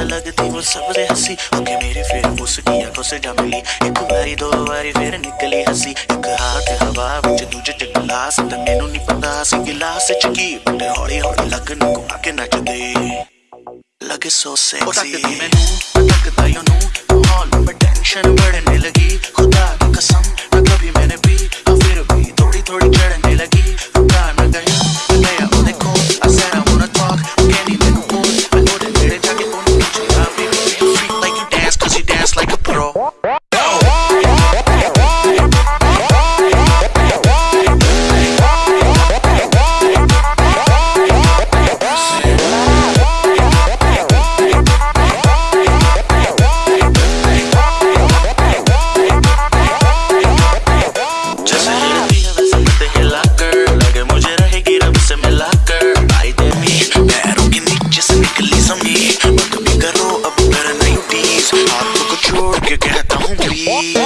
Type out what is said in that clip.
ਲੱਗਦੀ ਉਹ ਸਭ ਦੇ ਹੱਸੀ। ਅੱਗੇ ਮੇਰੇ ਫਿਰ ਉਸ ਕੀ ਅੱਖੋਂ ਸੇ ਜਾ ਮਿਲੀ। ਇੱਕ ਵਾਰੀ ਦੋ ਵਾਰੀ ਫਿਰ ਨਿਕਲੀ ਹੱਸੀ। ਇੱਕ ਹੱਥ ਹਵਾ ਵਿੱਚ ਦੂਜੇ ਚ ਗਲਾਸ ਤੇ ਮੈਨੂੰ ਨਹੀਂ ਪਤਾ ਸੀ ਗਿਲਾਸ ਚ ਕੀ। ਬਟ ਹੌਲੀ ਹੌਲੀ ਲੱਗਣ ਘੁਮਾ ਕੇ ਨੱਚਦੇ। ਲੱਗੇ ਸੋ ਉਹ ਸੈਕਸੀ ਤੱਕਦੀ ਮੈਨੂੰ, ਤੱਕਦਾ ਯੋ ਨੂੰ ਮਾਹੌਲ ਵਿੱਚ ਟੈਨਸ਼ਨ ਬੜਨੇ Free.